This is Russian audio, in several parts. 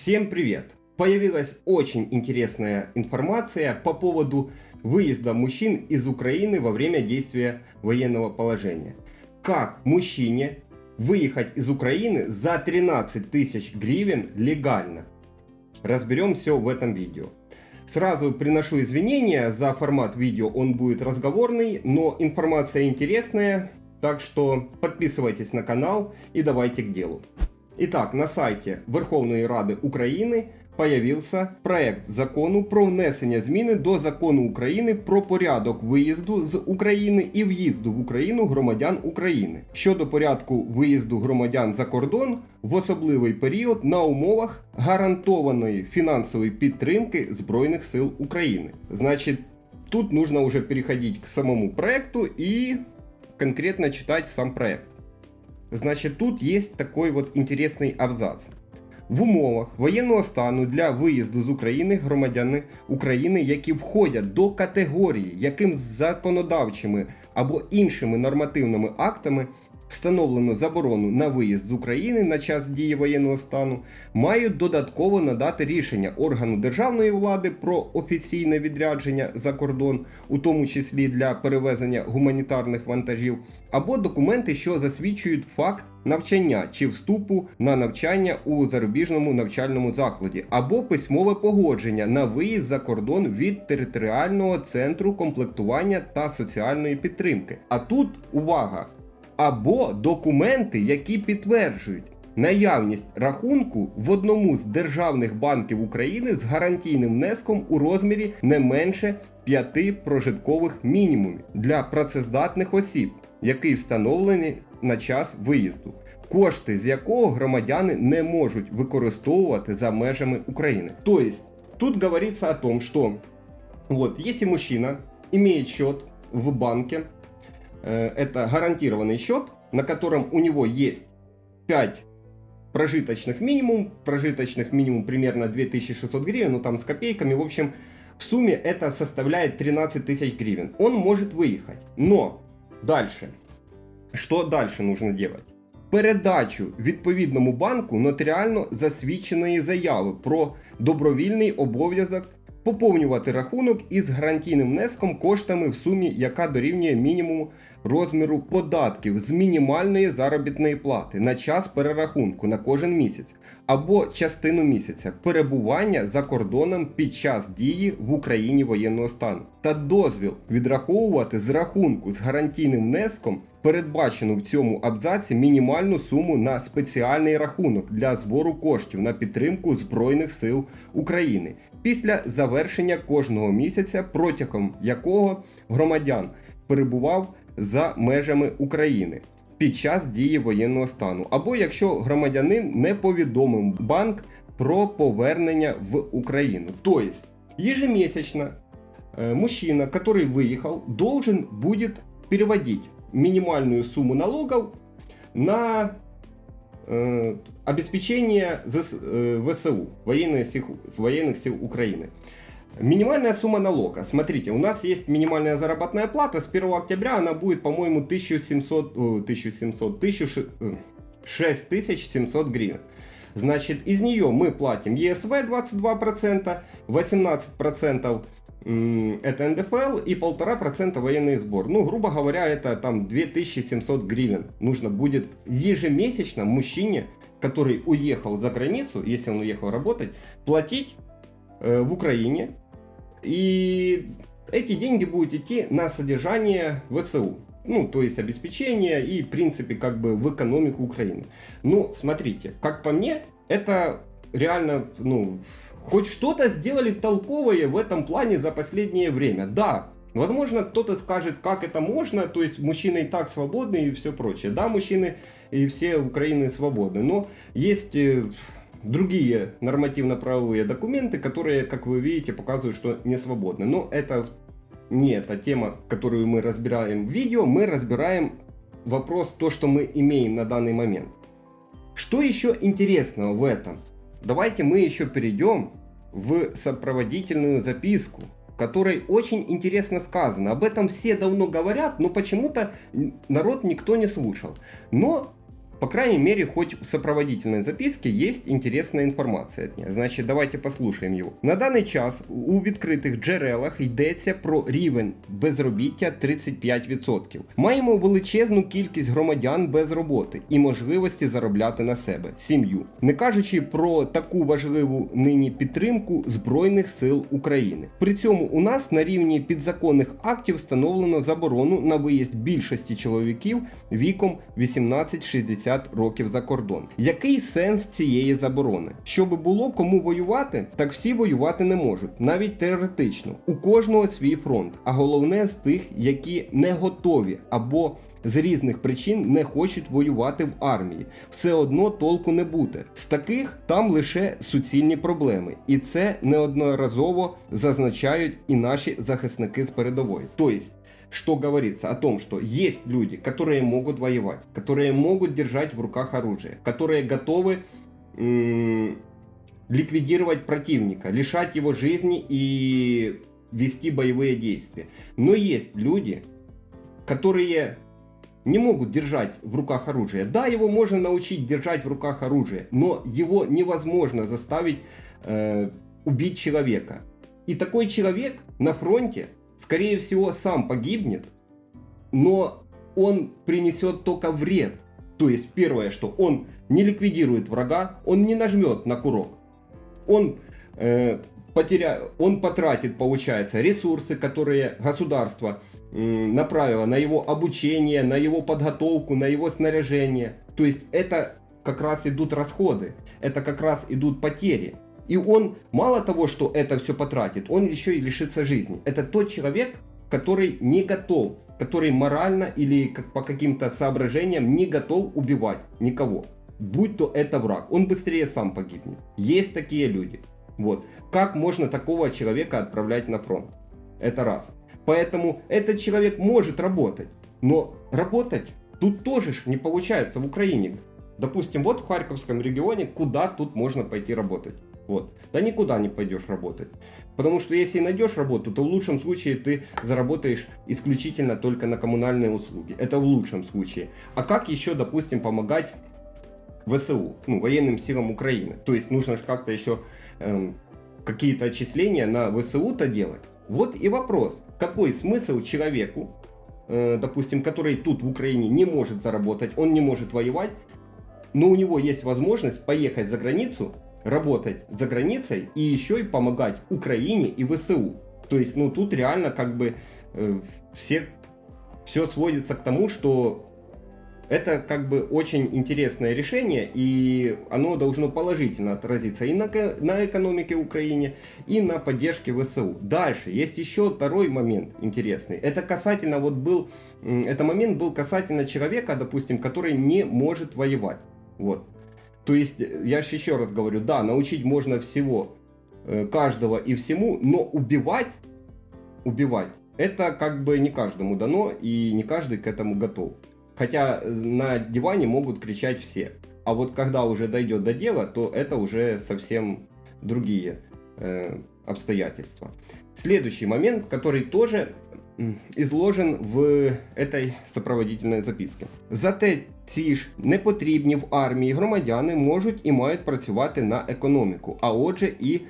Всем привет! Появилась очень интересная информация по поводу выезда мужчин из Украины во время действия военного положения. Как мужчине выехать из Украины за 13 тысяч гривен легально? Разберем все в этом видео. Сразу приношу извинения за формат видео, он будет разговорный, но информация интересная, так что подписывайтесь на канал и давайте к делу. Итак, на сайте Верховної Ради України появився проект закону про внесення зміни до закону України про порядок виїзду з України і в'їзду в Україну громадян України щодо порядку виїзду громадян за кордон в особливий період на умовах гарантованої фінансової підтримки Збройних сил України. Значить, тут нужно уже переходить к самому проекту и конкретно читать сам проект. Значить, тут є такий вот інтересний абзац. В умовах воєнного стану для виїзду з України громадяни України, які входять до категорії, яким законодавчими або іншими нормативними актами встановлено заборону на виїзд з України на час дії воєнного стану, мають додатково надати рішення органу державної влади про офіційне відрядження за кордон, у тому числі для перевезення гуманітарних вантажів, або документи, що засвідчують факт навчання чи вступу на навчання у зарубіжному навчальному закладі, або письмове погодження на виїзд за кордон від територіального центру комплектування та соціальної підтримки. А тут увага! Або документи, які підтверджують наявність рахунку в одному з державних банків України з гарантійним внеском у розмірі не менше 5 прожиткових мінімумів для працездатних осіб, який встановлений на час виїзду, кошти з якого громадяни не можуть використовувати за межами України. Тобто, тут говориться о том, что вот, если мужчина имеет счет в банке, это гарантированный счет, на котором у него есть 5 прожиточных минимум, прожиточных минимум примерно 2600 гривен, ну там с копейками, в общем, в сумме это составляет 13 тысяч гривен. Он может выехать, но дальше, что дальше нужно делать? Передачу відповідному банку нотаріально засвідченої заяви про добровільний обов'язок поповнювати рахунок із гарантійним внеском коштами в сумі, яка дорівнює мінімуму розміру податків з мінімальної заробітної плати на час перерахунку на кожен місяць або частину місяця перебування за кордоном під час дії в Україні воєнного стану. Та дозвіл відраховувати з рахунку з гарантійним внеском передбачену в цьому абзаці мінімальну суму на спеціальний рахунок для збору коштів на підтримку Збройних сил України після завершення кожного місяця, протягом якого громадян перебував за межами України під час дії воєнного стану, або якщо громадянин не повідомив банк про повернення в Україну. Тобто, ежемесячно э, мужчина, который выехал, должен будет переводить минимальную сумму налогов на э, обеспечение ЗС, э, ВСУ, военных сил, военных сил Украины. Минимальная сумма налога. Смотрите, у нас есть минимальная заработная плата. С 1 октября она будет, по-моему, 1700, 1700, 6700 гривен. Значит, из нее мы платим ЕСВ 22%, 18% это НДФЛ и 1,5% военный сбор. Ну, грубо говоря, это там 2700 гривен. Нужно будет ежемесячно мужчине, который уехал за границу, если он уехал работать, платить э, в Украине и эти деньги будут идти на содержание ВСУ. Ну, то есть обеспечение и, в принципе, как бы в экономику Украины. Ну, смотрите, как по мне, это реально, ну, хоть что-то сделали толковое в этом плане за последнее время. Да, возможно, кто-то скажет, как это можно, то есть мужчины и так свободны и все прочее. Да, мужчины и все Украины свободны, но есть э, другие нормативно-правовые документы, которые, как вы видите, показывают, что не свободны. Но это не эта тема, которую мы разбираем в видео. Мы разбираем вопрос, то, что мы имеем на данный момент. Что еще интересного в этом? Давайте мы еще перейдем в сопроводительную записку, в которой очень интересно сказано. Об этом все давно говорят, но почему-то народ никто не слушал. Но По крайней мере, хоть в сопроводительной записке есть интересная інформація від нього. Значить, давайте послухаємо його. На даний час у відкритих джерелах йдеться про рівень безробіття 35%. Маємо величезну кількість громадян без роботи і можливості заробляти на себе сім'ю, не кажучи про таку важливу нині підтримку Збройних сил України. При цьому у нас на рівні підзаконних актів встановлено заборону на виїзд більшості чоловіків віком 18-60 років за кордон. Який сенс цієї заборони? Щоб було кому воювати, так всі воювати не можуть, навіть теоретично. У кожного свій фронт, а головне з тих, які не готові або з різних причин не хочуть воювати в армії. Все одно толку не буде. З таких там лише суцільні проблеми, і це неодноразово зазначають і наші захисники з передової. Тобто, что говорится о том, что есть люди, которые могут воевать, которые могут держать в руках оружие, которые готовы ликвидировать противника, лишать его жизни и вести боевые действия. Но есть люди, которые не могут держать в руках оружие. Да, его можно научить держать в руках оружие, но его невозможно заставить э, убить человека. И такой человек на фронте скорее всего, сам погибнет, но он принесет только вред. То есть, первое, что он не ликвидирует врага, он не нажмет на курок. Он, э, потеря... он потратит, получается, ресурсы, которые государство э, направило на его обучение, на его подготовку, на его снаряжение. То есть, это как раз идут расходы, это как раз идут потери. И он мало того, что это все потратит, он еще и лишится жизни. Это тот человек, который не готов, который морально или как по каким-то соображениям не готов убивать никого. Будь то это враг, он быстрее сам погибнет. Есть такие люди. Вот. Как можно такого человека отправлять на фронт? Это раз. Поэтому этот человек может работать. Но работать тут тоже не получается в Украине. Допустим, вот в Харьковском регионе, куда тут можно пойти работать? Вот. Да никуда не пойдешь работать. Потому что если найдешь работу, то в лучшем случае ты заработаешь исключительно только на коммунальные услуги. Это в лучшем случае. А как еще, допустим, помогать ВСУ, ну, военным силам Украины? То есть нужно же как-то еще эм, какие-то отчисления на ВСУ-то делать. Вот и вопрос, какой смысл человеку, э, допустим, который тут в Украине не может заработать, он не может воевать, но у него есть возможность поехать за границу работать за границей и еще и помогать Украине и ВСУ. То есть, ну, тут реально как бы э, все, все сводится к тому, что это как бы очень интересное решение, и оно должно положительно отразиться и на, на экономике Украины, и на поддержке ВСУ. Дальше, есть еще второй момент интересный. Это касательно, вот был, это момент был касательно человека, допустим, который не может воевать. Вот. То есть, я же еще раз говорю, да, научить можно всего, э, каждого и всему, но убивать, убивать, это как бы не каждому дано, и не каждый к этому готов. Хотя э, на диване могут кричать все. А вот когда уже дойдет до дела, то это уже совсем другие э, обстоятельства. Следующий момент, который тоже изложен в этой сопроводительной записці. Зате ці ж непотрібні в армії громадяни можуть і мають працювати на економіку, а отже, і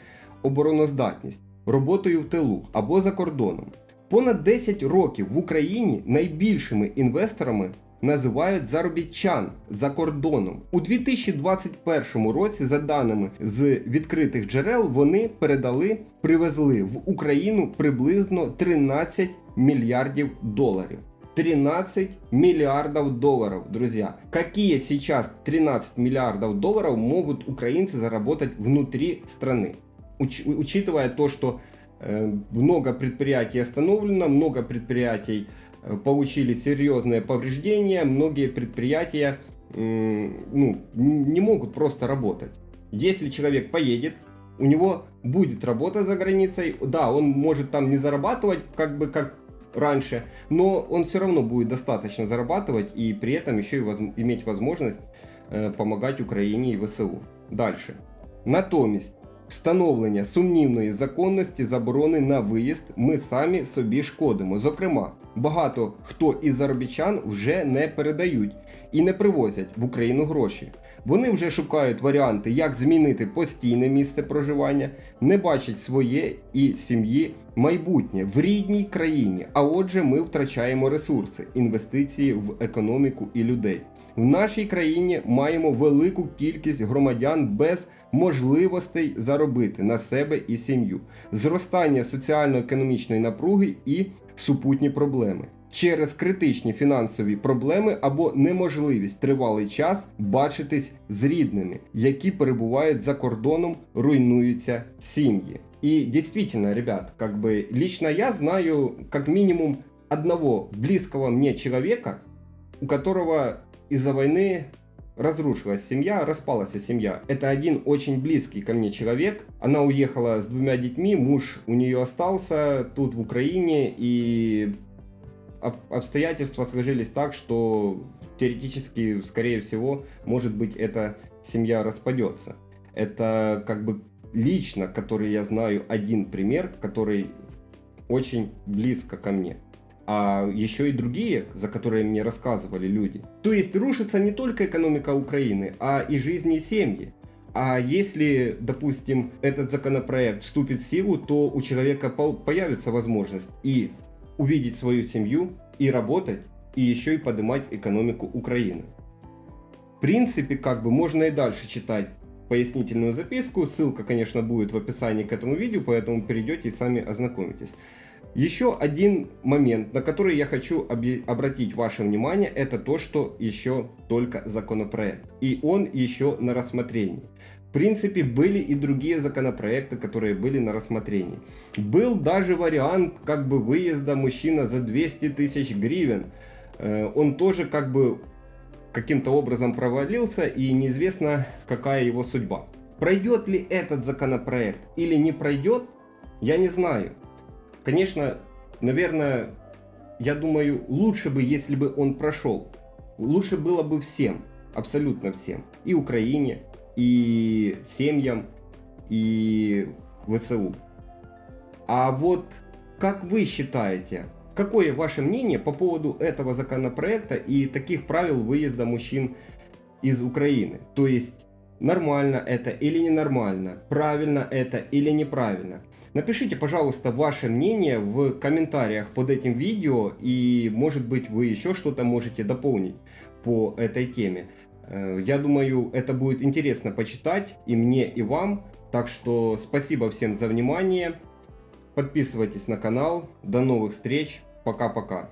обороноздатність роботою в тилу або за кордоном. Понад 10 років в Україні найбільшими інвесторами називають заробітчан за кордоном. У 2021 році, за даними з відкритих джерел, вони передали, привезли в Україну приблизно 13 миллиардов долларов. 13 миллиардов долларов, друзья. Какие сейчас 13 миллиардов долларов могут украинцы заработать внутри страны? Уч учитывая то, что э, много предприятий остановлено, много предприятий э, получили серьезные повреждения, многие предприятия э, ну, не могут просто работать. Если человек поедет, у него будет работа за границей, да, он может там не зарабатывать, как бы как раньше, но он все равно будет достаточно зарабатывать и при этом еще и воз... иметь возможность э, помогать Україні і ВСУ. Дальше. Натомість, встановлення сумнівної законності заборони на виїзд ми самі собі шкодимо. Зокрема, багато хто із заробітчан вже не передають і не привозять в Україну гроші. Вони вже шукають варіанти, як змінити постійне місце проживання, не бачать своє і сім'ї майбутнє в рідній країні. А отже, ми втрачаємо ресурси, інвестиції в економіку і людей. В нашій країні маємо велику кількість громадян без можливостей заробити на себе і сім'ю, зростання соціально-економічної напруги і супутні проблеми. Через критичні фінансові проблеми або неможливість тривалий час бачитись з рідними, які перебувають за кордоном, руйнуються сім'ї. И действительно, ребят, как бы лично я знаю как минимум одного близкого мне человека, у которого из-за войны разрушилась семья, распалась семья. Это один очень близкий ко мне человек. Она уехала с двумя детьми, муж у нее остался тут в Украине, и обстоятельства сложились так, что теоретически, скорее всего, может быть, эта семья распадется. Это как бы лично, который я знаю, один пример, который очень близко ко мне а еще и другие, за которые мне рассказывали люди. То есть рушится не только экономика Украины, а и жизни семьи. А если, допустим, этот законопроект вступит в силу, то у человека появится возможность и увидеть свою семью, и работать, и еще и поднимать экономику Украины. В принципе, как бы можно и дальше читать пояснительную записку. Ссылка, конечно, будет в описании к этому видео, поэтому перейдете и сами ознакомитесь. Еще один момент, на который я хочу обратить ваше внимание, это то, что еще только законопроект. И он еще на рассмотрении. В принципе, были и другие законопроекты, которые были на рассмотрении. Был даже вариант как бы выезда мужчина за 200 тысяч гривен. Э, он тоже как бы каким-то образом провалился и неизвестно какая его судьба. Пройдет ли этот законопроект или не пройдет, я не знаю. Конечно, наверное, я думаю, лучше бы, если бы он прошел. Лучше было бы всем, абсолютно всем. И Украине, и семьям, и ВСУ. А вот как вы считаете, какое ваше мнение по поводу этого законопроекта и таких правил выезда мужчин из Украины? То есть нормально это или ненормально, правильно это или неправильно. Напишите, пожалуйста, ваше мнение в комментариях под этим видео, и может быть вы еще что-то можете дополнить по этой теме. Э, я думаю, это будет интересно почитать и мне, и вам. Так что спасибо всем за внимание. Подписывайтесь на канал. До новых встреч. Пока-пока.